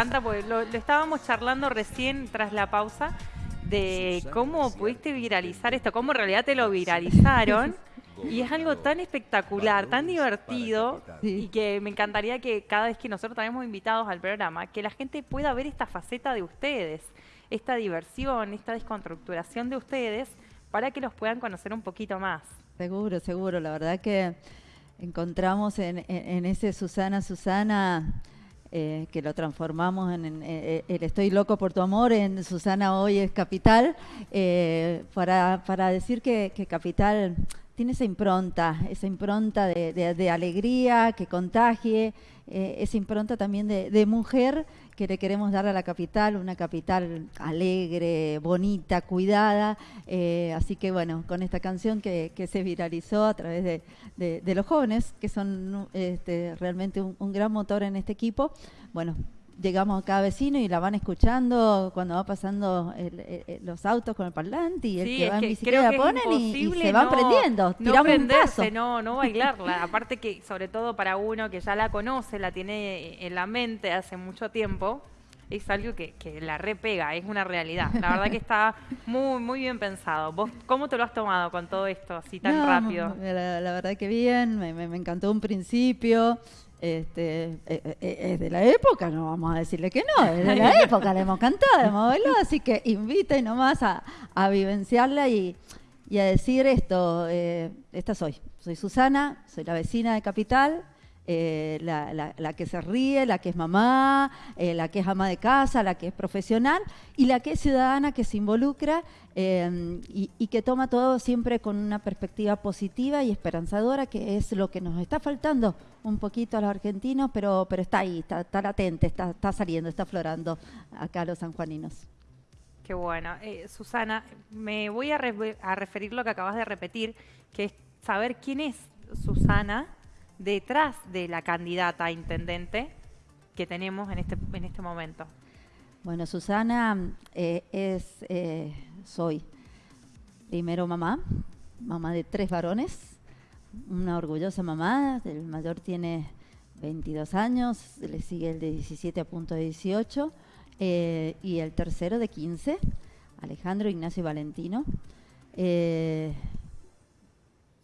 encanta porque lo, lo estábamos charlando recién tras la pausa de cómo pudiste viralizar esto, cómo en realidad te lo viralizaron. Y es algo tan espectacular, tan divertido, y que me encantaría que cada vez que nosotros tenemos invitados al programa, que la gente pueda ver esta faceta de ustedes, esta diversión, esta desconstructuración de ustedes, para que los puedan conocer un poquito más. Seguro, seguro. La verdad que encontramos en, en- en ese Susana, Susana, eh, que lo transformamos en, en, eh, el Estoy loco por tu amor, en Susana hoy es Capital, eh, para, para decir que Capital tiene esa impronta, esa impronta de, alegría que contagie, eh, esa impronta también de, mujer que le queremos dar a la capital, una capital alegre, bonita, cuidada. eh, así que bueno, con esta canción que, se viralizó a través de los jóvenes, que son este, realmente un, un gran motor en este equipo, bueno, llegamos a cada vecino y la van escuchando cuando va pasando el- el- los autos con el parlante y el Sí, que va en bicicleta la ponen y- se van no- prendiendo, No prenderse, no, no bailarla. Aparte que, sobre todo para uno que ya la conoce, la tiene en la mente hace mucho tiempo, es algo que, que la repega, es una realidad. La verdad que está muy, muy bien pensado. ¿Vos cómo te lo has tomado con todo esto así tan No, rápido? La, la verdad que bien, me, me- me encantó un principio. Este, eh, eh, eh, es de la época, no vamos a decirle que no, es de la época, le hemos cantado, hemos bailado, así que inviten nomás a, a vivenciarla y, y a decir esto, eh, esta soy, soy Susana, soy la vecina de Capital, eh, la, la- que se ríe, la que es mamá, eh, la que es ama de casa, la que es profesional y la que es ciudadana, que se involucra eh, y, que toma todo siempre con una perspectiva positiva y esperanzadora, que es lo que nos está faltando un poquito a los argentinos, pero, pero está ahí, está, está latente, está, está saliendo, está aflorando acá a los sanjuaninos. Qué bueno. Eh, Susana, me voy a, re- a referir lo que acabas de repetir, que es saber quién es Susana detrás de la candidata a intendente que tenemos en este, en este momento. Bueno, Susana eh, es, eh, soy primero mamá, mamá de tres varones, una orgullosa mamá, el mayor tiene 22 años, le sigue el de 17 a punto de 18 eh, y el tercero de 15, Alejandro Ignacio Valentino.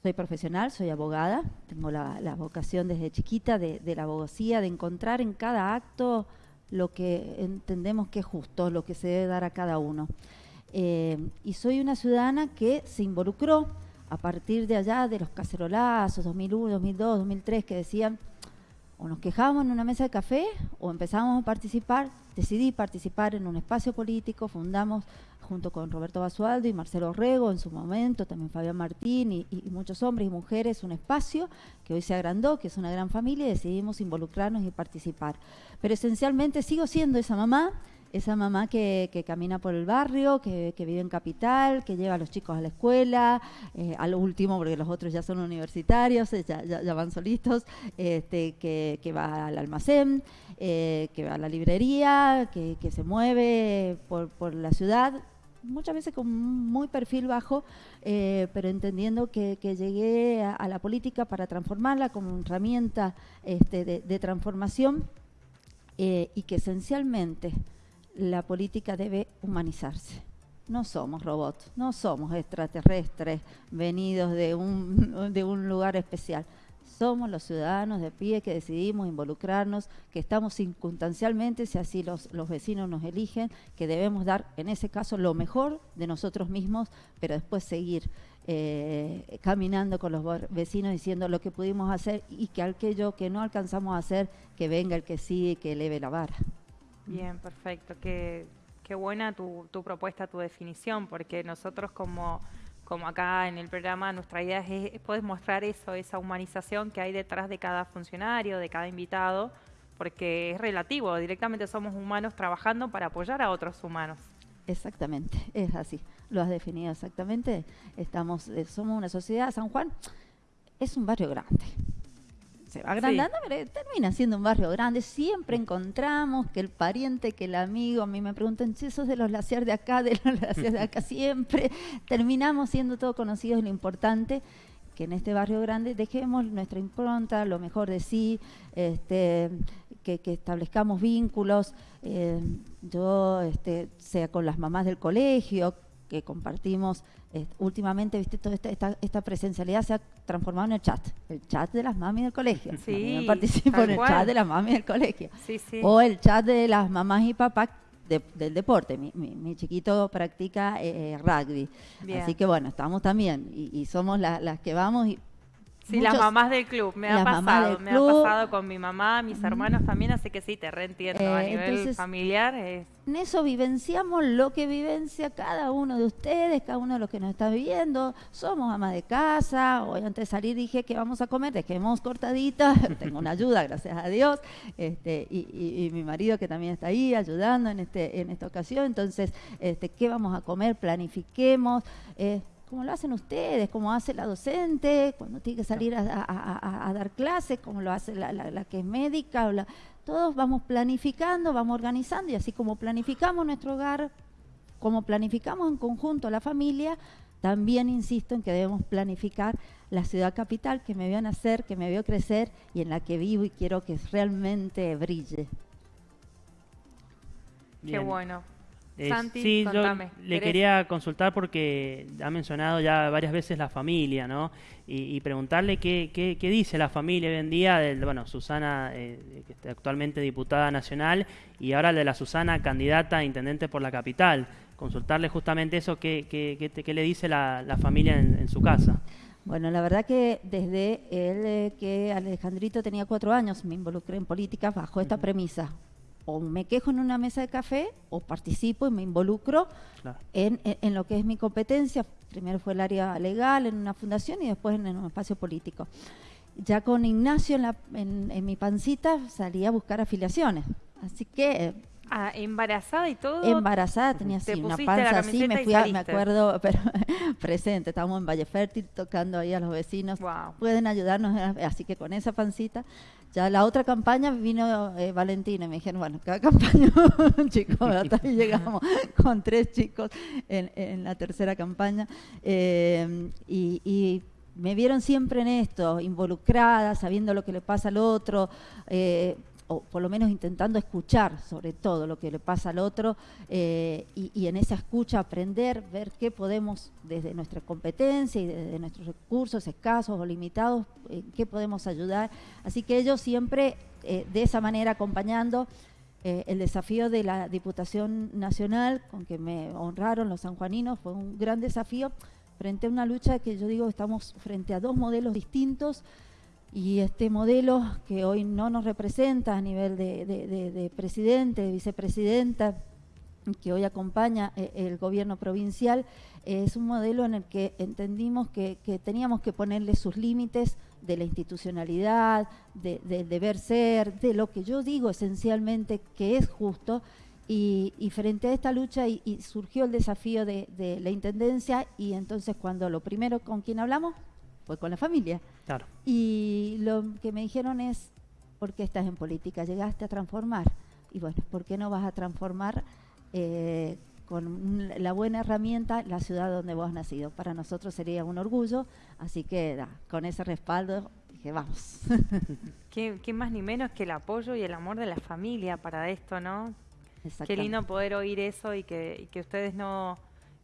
Soy profesional, soy abogada, tengo la, vocación desde chiquita de, de la abogacía, de encontrar en cada acto lo que entendemos que es justo, lo que se debe dar a cada uno. Eh, y soy una ciudadana que se involucró a partir de allá de los cacerolazos 2001, 2002, 2003 que decían o nos quejábamos en una mesa de café o empezábamos a participar. Decidí participar en un espacio político, fundamos junto con Roberto Basualdo y Marcelo Rego en su momento, también Fabián Martín y, y muchos hombres y mujeres, un espacio que hoy se agrandó, que es una gran familia y decidimos involucrarnos y participar. Pero esencialmente sigo siendo esa mamá, esa mamá que, que camina por el barrio, que, vive en Capital, que lleva a los chicos a la escuela, eh, a lo último, porque los otros ya son universitarios, eh, ya, ya- van solitos, este, que, que va al almacén, eh, que va a la librería, que, se mueve por, por la ciudad, muchas veces con muy perfil bajo, eh, pero entendiendo que, que llegué a, la política para transformarla como herramienta este, de, de transformación y que esencialmente la política debe humanizarse. No somos robots, no somos extraterrestres venidos de un, de un lugar especial. Somos los ciudadanos de pie que decidimos involucrarnos, que estamos circunstancialmente, si así los, los vecinos nos eligen, que debemos dar, en ese caso, lo mejor de nosotros mismos, pero después seguir eh, caminando con los vecinos diciendo lo que pudimos hacer y que aquello que no alcanzamos a hacer, que venga el que sí y que eleve la vara. Bien, perfecto. Qué, qué buena tu, tu propuesta, tu definición, porque nosotros como, como acá en el programa, nuestra idea es, poder mostrar eso, esa humanización que hay detrás de cada funcionario, de cada invitado, porque es relativo, directamente somos humanos trabajando para apoyar a otros humanos. Exactamente, es así. Lo has definido exactamente. Estamos, eh, somos una sociedad, San Juan es un barrio grande. Se va agrandando, pero termina siendo un barrio grande. Siempre encontramos que el pariente, que el amigo, a mí me preguntan, si sos de los Laciar de acá, de los Laciar de acá, siempre terminamos siendo todos conocidos, lo importante. que en este barrio grande dejemos nuestra impronta, lo mejor de sí, este, que, establezcamos vínculos, eh, yo, este, sea con las mamás del colegio, que compartimos eh, últimamente, viste, toda esta, esta, presencialidad se ha transformado en el chat, el chat de las mamis del colegio. Sí, participo en el chat de las mamis del colegio. O el chat de las mamás y papás del deporte. Mi, mi, chiquito practica eh, rugby. Así que bueno, estamos también y, somos las que vamos y Sí, las mamás del club, me ha pasado, me ha pasado con mi mamá, mis hermanos también, así que sí, te reentiendo a eh, nivel familiar. En eso vivenciamos lo que vivencia cada uno de ustedes, cada uno de los que nos está viendo. Somos amas de casa, hoy antes de salir dije que vamos a comer, dejemos cortaditas, tengo una ayuda, gracias a Dios, este, y, mi marido que también está ahí ayudando en, este, en esta ocasión, entonces, este, ¿qué vamos a comer? Planifiquemos. Eh, como lo hacen ustedes, como hace la docente, cuando tiene que salir a, dar clases, como lo hace la, que es médica. todos vamos planificando, vamos organizando y así como planificamos nuestro hogar, como planificamos en conjunto la familia, también insisto en que debemos planificar la ciudad capital que me vio nacer, que me vio crecer y en la que vivo y quiero que realmente brille. Qué bueno. Eh, sí, yo le quería consultar porque ha mencionado ya varias veces la familia, ¿no? Y, preguntarle qué, qué, dice la familia hoy en día, del, bueno, Susana, eh, que está actualmente diputada nacional, y ahora de la Susana, candidata a intendente por la capital. Consultarle justamente eso, qué, qué, le dice la, familia en, su casa. Bueno, la verdad que desde el eh, que Alejandrito tenía cuatro años me involucré en política bajo esta premisa o me quejo en una mesa de café o participo y me involucro en, lo que es mi competencia. Primero fue el área legal en una fundación y después en, un espacio político. Ya con Ignacio en, en mi pancita salí a buscar afiliaciones. Así que Ah, embarazada y todo. Embarazada, tenía así, una panza así, me fui a, me acuerdo, pero presente, estábamos en Valle Fértil tocando ahí a los vecinos. Pueden ayudarnos, así que con esa pancita. Ya la otra campaña vino eh, Valentina y me dijeron, bueno, cada campaña, chicos, hasta ahí llegamos con tres chicos en, la tercera campaña. Eh, y, y me vieron siempre en esto, involucrada, sabiendo lo que le pasa al otro, eh, o por lo menos intentando escuchar sobre todo lo que le pasa al otro eh, y, en esa escucha aprender, ver qué podemos desde nuestra competencia y desde nuestros recursos escasos o limitados, eh, qué podemos ayudar. Así que ellos siempre eh, de esa manera acompañando el desafío de la Diputación Nacional, con que me honraron los sanjuaninos, fue un gran desafío frente a una lucha que yo digo estamos frente a dos modelos distintos y este modelo que hoy no nos representa a nivel de, presidente, de vicepresidenta, que hoy acompaña eh, el gobierno provincial, es un modelo en el que entendimos que, teníamos que ponerle sus límites de la institucionalidad, del deber ser, de lo que yo digo esencialmente que es justo, y, frente a esta lucha y, surgió el desafío de, de, la intendencia y entonces cuando lo primero con quien hablamos fue con la familia. Claro. Y lo que me dijeron es, ¿por qué estás en política? Llegaste a transformar. Y bueno, ¿por qué no vas a transformar eh, con la buena herramienta la ciudad donde vos has nacido? Para nosotros sería un orgullo, así que con ese respaldo dije, vamos. ¿Qué, más ni menos que el apoyo y el amor de la familia para esto, ¿no? Qué lindo poder oír eso y que, y que ustedes no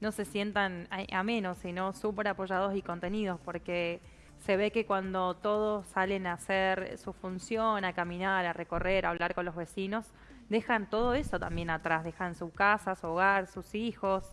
no se sientan a, menos, sino súper apoyados y contenidos, porque se ve que cuando todos salen a hacer su función, a caminar, a recorrer, a hablar con los vecinos, dejan todo eso también atrás, dejan su casa, su hogar, sus hijos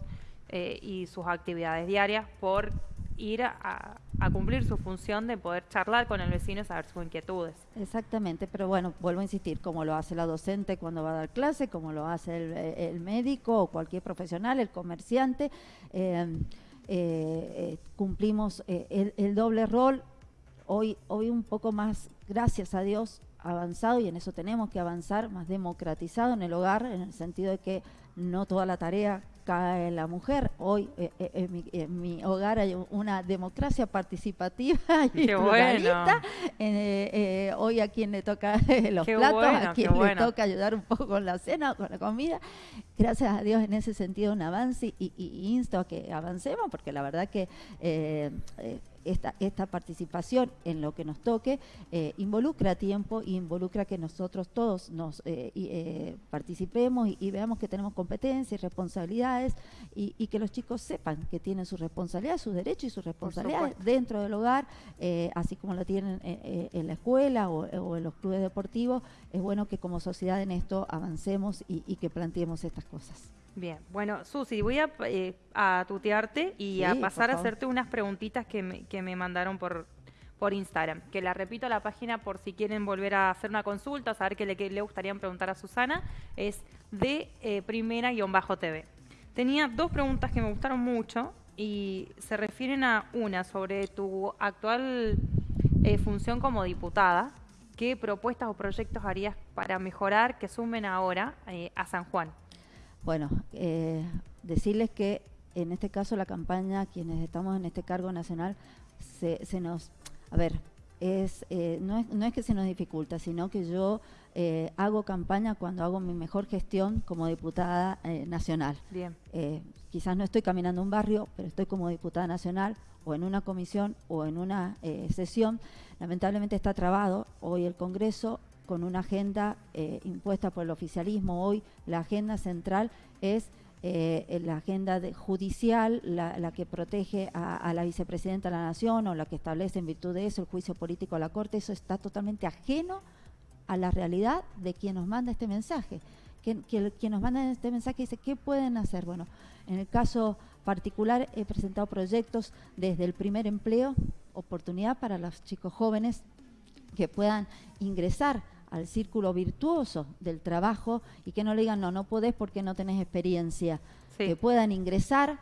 eh, y sus actividades diarias por ir a, cumplir su función de poder charlar con el vecino y saber sus inquietudes. Exactamente, pero bueno, vuelvo a insistir, como lo hace la docente cuando va a dar clase, como lo hace el, médico o cualquier profesional, el comerciante, eh, eh, cumplimos eh, el, doble rol. Hoy, hoy un poco más, gracias a Dios, avanzado y en eso tenemos que avanzar, más democratizado en el hogar, en el sentido de que no toda la tarea en la mujer. Hoy eh, eh, en, mi, hogar hay una democracia participativa y Qué eh, hoy a quien le toca los platos, a quien le toca ayudar un poco con la cena, con la comida. Gracias a Dios en ese sentido un avance y, insto a que avancemos porque la verdad que esta, esta participación en lo que nos toque eh, involucra tiempo y involucra que nosotros todos nos eh, eh, participemos y, veamos que tenemos competencias y responsabilidades y, que los chicos sepan que tienen sus responsabilidades, sus derechos y sus responsabilidades dentro del hogar, así como lo tienen en, la escuela o, en los clubes deportivos. Es bueno que como sociedad en esto avancemos y que planteemos estas cosas. Bien, bueno, Susi, voy a, eh, tutearte y a pasar a hacerte unas preguntitas que me, que me mandaron por, por Instagram, que la repito a la página por si quieren volver a hacer una consulta, saber qué le, le gustaría preguntar a Susana, es de eh, primera-tv. Tenía dos preguntas que me gustaron mucho y se refieren a una sobre tu actual eh, función como diputada. ¿Qué propuestas o proyectos harías para mejorar que sumen ahora a San Juan? Bueno, eh, decirles que en este caso la campaña, quienes estamos en este cargo nacional, se, nos, a ver, es, eh, no, es, no es que se nos dificulta, sino que yo eh, hago campaña cuando hago mi mejor gestión como diputada nacional. Bien. quizás no estoy caminando un barrio, pero estoy como diputada nacional o en una comisión o en una sesión. Lamentablemente está trabado. Hoy el Congreso con una agenda eh, impuesta por el oficialismo. Hoy la agenda central es eh, la agenda judicial, la, que protege a, la vicepresidenta de la Nación o la que establece en virtud de eso el juicio político a la Corte. Eso está totalmente ajeno a la realidad de quien nos manda este mensaje. Quien, quien nos manda este mensaje dice, ¿qué pueden hacer? Bueno, en el caso particular he presentado proyectos desde el primer empleo, oportunidad para los chicos jóvenes que puedan ingresar al círculo virtuoso del trabajo y que no le digan, no, no podés porque no tenés experiencia. Que puedan ingresar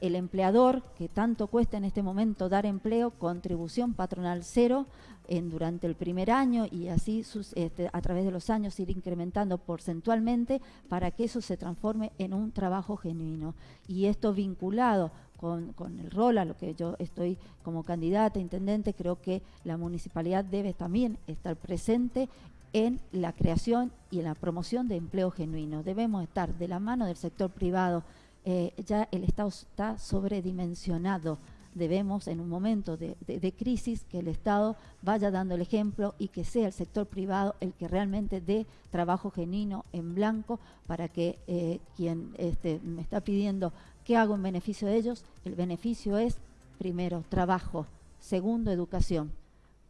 el empleador, que tanto cuesta en este momento dar empleo, contribución patronal cero en, durante el primer año y así este, a través de los años ir incrementando porcentualmente para que eso se transforme en un trabajo genuino. Y esto vinculado con, con, el rol a lo que yo estoy como candidata, intendente, creo que la municipalidad debe también estar presente en la creación y en la promoción de empleo genuino. Debemos estar de la mano del sector privado. Eh, ya el Estado está sobredimensionado. Debemos, en un momento de, crisis, que el Estado vaya dando el ejemplo y que sea el sector privado el que realmente dé trabajo genuino en blanco para que eh, quien este, me está pidiendo qué hago en beneficio de ellos, el beneficio es, primero, trabajo, segundo, educación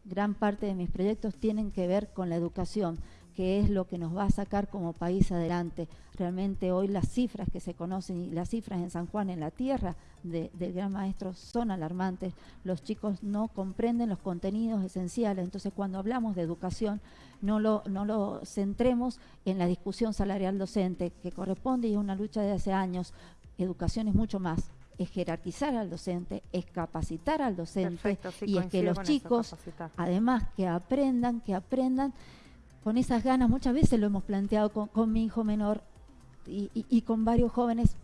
gran parte de mis proyectos tienen que ver con la educación, que es lo que nos va a sacar como país adelante. Realmente hoy las cifras que se conocen y las cifras en San Juan, en la tierra del gran maestro, son alarmantes. Los chicos no comprenden los contenidos esenciales. Entonces, cuando hablamos de educación, no lo, no lo centremos en la discusión salarial docente, que corresponde y es una lucha de hace años. Educación es mucho más es jerarquizar al docente, es capacitar al docente y es que los chicos, además que aprendan, que aprendan con esas ganas, muchas veces lo hemos planteado con, mi hijo menor y, con varios jóvenes,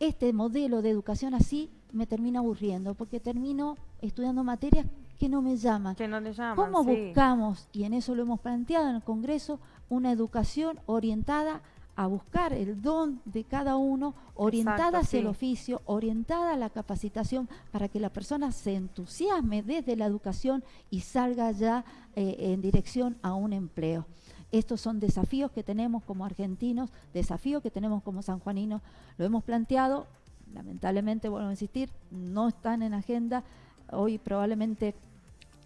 este modelo de educación así me termina aburriendo porque termino estudiando materias que no me llaman. Que no le llaman ¿Cómo buscamos, y en eso lo hemos planteado en el Congreso, una educación orientada a buscar el don de cada uno, orientada hacia el oficio, orientada a la capacitación, para que la persona se entusiasme desde la educación y salga ya eh, en dirección a un empleo. Estos son desafíos que tenemos como argentinos, desafíos que tenemos como sanjuaninos. Lo hemos planteado, lamentablemente, vuelvo a insistir, no están en agenda. Hoy probablemente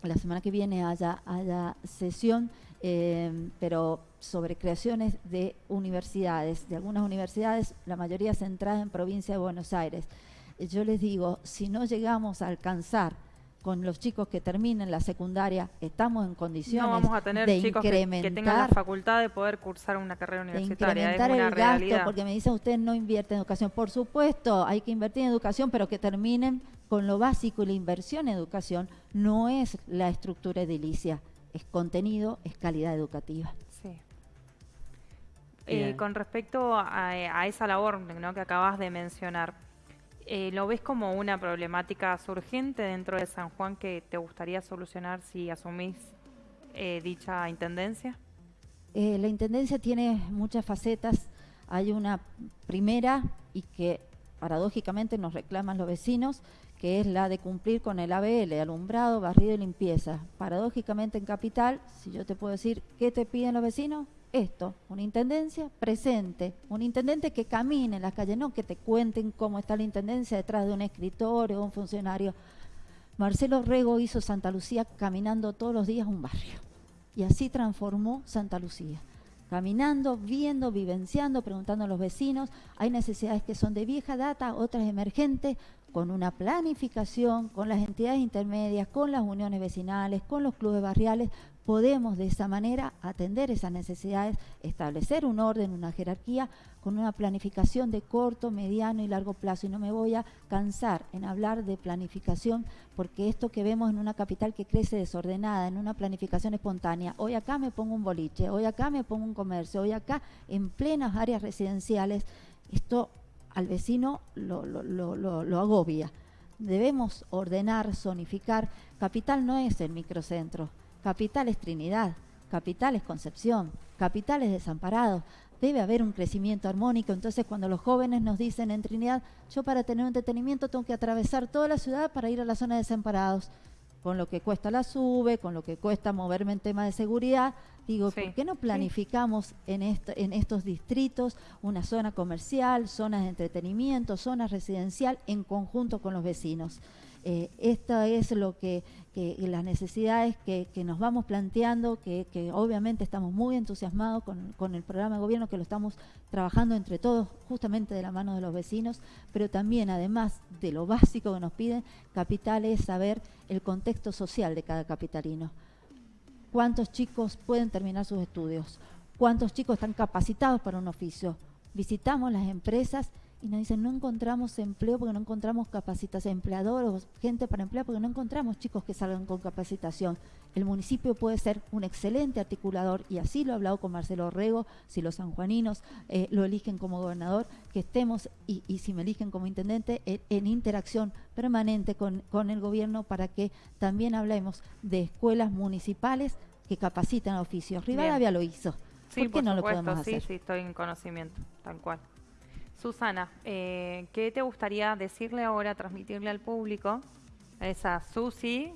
la semana que viene haya, haya sesión eh, pero sobre creaciones de universidades, de algunas universidades, la mayoría centradas en provincia de Buenos Aires. Yo les digo, si no llegamos a alcanzar con los chicos que terminen la secundaria, estamos en condiciones no vamos a tener de chicos incrementar, que, tengan la facultad de poder cursar una carrera universitaria. De incrementar el gasto, porque me dicen usted no invierte en educación. Por supuesto, hay que invertir en educación, pero que terminen con lo básico y la inversión en educación no es la estructura edilicia es contenido, es calidad educativa. Eh, con respecto a, esa labor que acabas de mencionar, eh, ¿lo ves como una problemática surgente dentro de San Juan que te gustaría solucionar si asumís eh, dicha intendencia? la intendencia tiene muchas facetas. Hay una primera y que paradójicamente nos reclaman los vecinos, que es la de cumplir con el ABL, alumbrado, barrido y limpieza. Paradójicamente en Capital, si yo te puedo decir, ¿qué te piden los vecinos? Esto, una intendencia presente, un intendente que camine en las calles, no que te cuenten cómo está la intendencia detrás de un escritorio o un funcionario. Marcelo Rego hizo Santa Lucía caminando todos los días un barrio y así transformó Santa Lucía caminando, viendo, vivenciando, preguntando a los vecinos. Hay necesidades que son de vieja data, otras emergentes, con una planificación, con las entidades intermedias, con las uniones vecinales, con los clubes barriales, podemos de esa manera atender esas necesidades, establecer un orden, una jerarquía, con una planificación de corto, mediano y largo plazo. Y no me voy a cansar en hablar de planificación, porque esto que vemos en una capital que crece desordenada, en una planificación espontánea, hoy acá me pongo un boliche, hoy acá me pongo un comercio, hoy acá en plenas áreas residenciales, esto al vecino lo, agobia. Debemos ordenar, zonificar. Capital no es el microcentro Capital es Trinidad, capital es Concepción, capital es Desamparado. Debe haber un crecimiento armónico. Entonces, cuando los jóvenes nos dicen en Trinidad, yo para tener un detenimiento tengo que atravesar toda la ciudad para ir a la zona de Desamparados, con lo que cuesta la sube, con lo que cuesta moverme en tema de seguridad, digo, ¿por qué no planificamos en, en estos distritos una zona comercial, zonas de entretenimiento, zonas residencial en conjunto con los vecinos? Eh, esto es lo que, las necesidades que, nos vamos planteando, que, obviamente estamos muy entusiasmados con, el programa de gobierno, que lo estamos trabajando entre todos, justamente de la mano de los vecinos, pero también, además de lo básico que nos piden, capital es saber el contexto social de cada capitalino. ¿Cuántos chicos pueden terminar sus estudios? ¿Cuántos chicos están capacitados para un oficio? Visitamos las empresas y nos dicen no encontramos empleo porque no encontramos capacitación, empleadores, gente para emplear porque no encontramos chicos que salgan con capacitación. El municipio puede ser un excelente articulador y así lo he hablado con Marcelo Rego, si los sanjuaninos eh, lo eligen como gobernador, que estemos y, si me eligen como intendente en, interacción permanente con, el gobierno para que también hablemos de escuelas municipales que capacitan oficios. Rivadavia lo hizo. ¿Por qué no lo podemos hacer? Sí, sí, estoy en conocimiento, tal cual. Susana, eh, ¿qué te gustaría decirle ahora, transmitirle al público, a esa Susi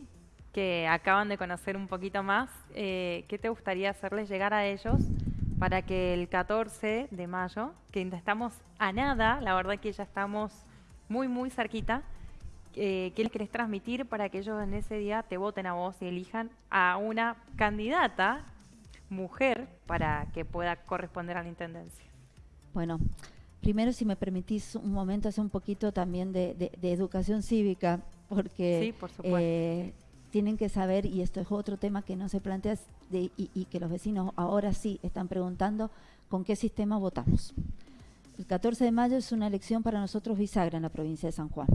que acaban de conocer un poquito más? Eh, ¿Qué te gustaría hacerles llegar a ellos para que el 14 de mayo, que estamos a nada, la verdad que ya estamos muy, muy cerquita, eh, ¿qué les querés transmitir para que ellos en ese día te voten a vos y elijan a una candidata mujer para que pueda corresponder a la intendencia? Bueno, Primero, si me permitís un momento, hacer un poquito también de, educación cívica, porque eh, tienen que saber, y esto es otro tema que no se plantea y, y, que los vecinos ahora sí están preguntando, ¿con qué sistema votamos? El 14 de mayo es una elección para nosotros bisagra en la provincia de San Juan.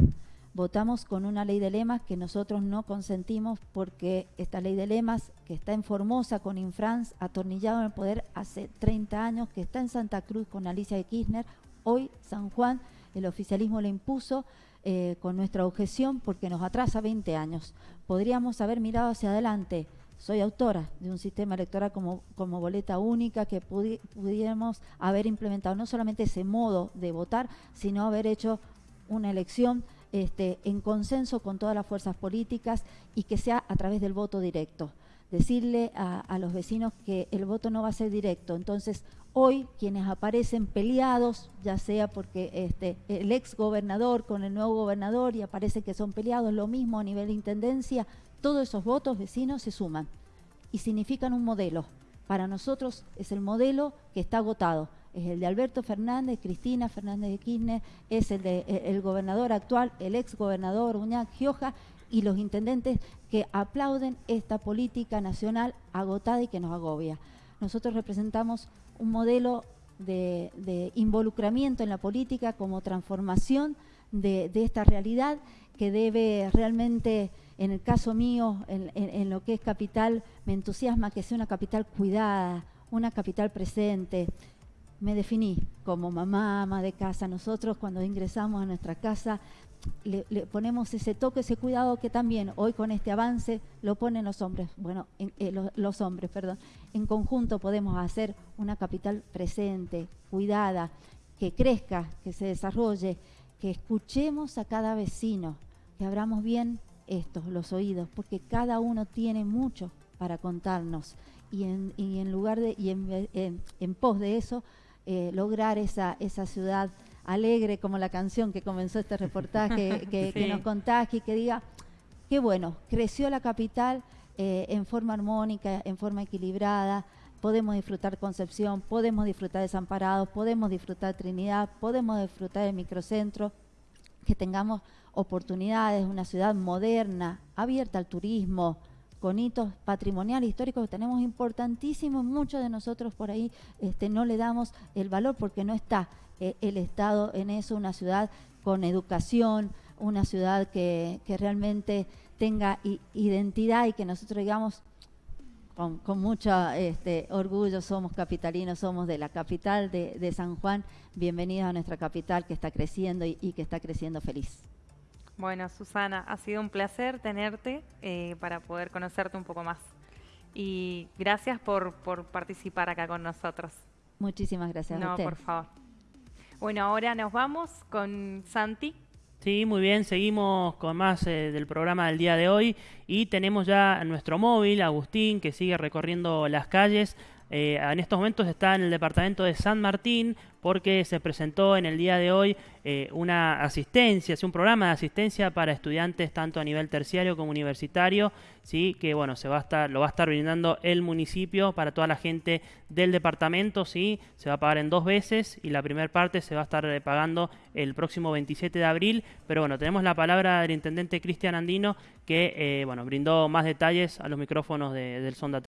Votamos con una ley de lemas que nosotros no consentimos porque esta ley de lemas, que está en Formosa con Infrans, atornillado en el poder hace 30 años, que está en Santa Cruz con Alicia de Kirchner, Hoy San Juan el oficialismo le impuso eh, con nuestra objeción porque nos atrasa 20 años. Podríamos haber mirado hacia adelante. Soy autora de un sistema electoral como, como boleta única que pudiéramos haber implementado no solamente ese modo de votar, sino haber hecho una elección este, en consenso con todas las fuerzas políticas y que sea a través del voto directo. Decirle a, a los vecinos que el voto no va a ser directo. Entonces, Hoy quienes aparecen peleados, ya sea porque este, el ex gobernador con el nuevo gobernador y aparece que son peleados, lo mismo a nivel de intendencia, todos esos votos vecinos se suman y significan un modelo. Para nosotros es el modelo que está agotado. Es el de Alberto Fernández, Cristina Fernández de Kirchner, es el de, el gobernador actual, el ex gobernador Uñac Gioja y los intendentes que aplauden esta política nacional agotada y que nos agobia. Nosotros representamos un modelo de, involucramiento en la política como transformación de, esta realidad que debe realmente, en el caso mío, en, lo que es capital, me entusiasma que sea una capital cuidada, una capital presente. Me definí como mamá, ama de casa. Nosotros cuando ingresamos a nuestra casa le, ponemos ese toque, ese cuidado que también hoy con este avance lo ponen los hombres, bueno, eh, los hombres, perdón. En conjunto podemos hacer una capital presente, cuidada, que crezca, que se desarrolle, que escuchemos a cada vecino, que abramos bien estos, los oídos, porque cada uno tiene mucho para contarnos y en, lugar de y en, pos de eso eh, lograr esa, esa ciudad alegre como la canción que comenzó este reportaje que, nos contagie y que diga qué bueno creció la capital eh, en forma armónica en forma equilibrada podemos disfrutar Concepción podemos disfrutar Desamparados podemos disfrutar Trinidad podemos disfrutar del microcentro que tengamos oportunidades, una ciudad moderna, abierta al turismo, con hitos patrimoniales, históricos que tenemos importantísimos, muchos de nosotros por ahí este, no le damos el valor porque no está eh, el Estado en eso, una ciudad con educación, una ciudad que, realmente tenga identidad y que nosotros digamos con, mucho este, orgullo somos capitalinos, somos de la capital de, San Juan, bienvenidos a nuestra capital que está creciendo y que está creciendo feliz. Bueno, Susana, ha sido un placer tenerte eh, para poder conocerte un poco más. Y gracias por, participar acá con nosotros. Muchísimas gracias. No, por favor. Bueno, ahora nos vamos con Santi. Sí, muy bien, seguimos con más eh, del programa del día de hoy y tenemos ya nuestro móvil, Agustín, que sigue recorriendo las calles. Eh, en estos momentos está en el departamento de San Martín porque se presentó en el día de hoy eh, una asistencia, un programa de asistencia para estudiantes tanto a nivel terciario como universitario, sí, que bueno, se va a estar, lo va a estar brindando el municipio para toda la gente del departamento, sí, se va a pagar en dos veces y la primera parte se va a estar eh, pagando el próximo 27 de abril, pero bueno, tenemos la palabra del intendente Cristian Andino que bueno, brindó más detalles a los micrófonos del Sonda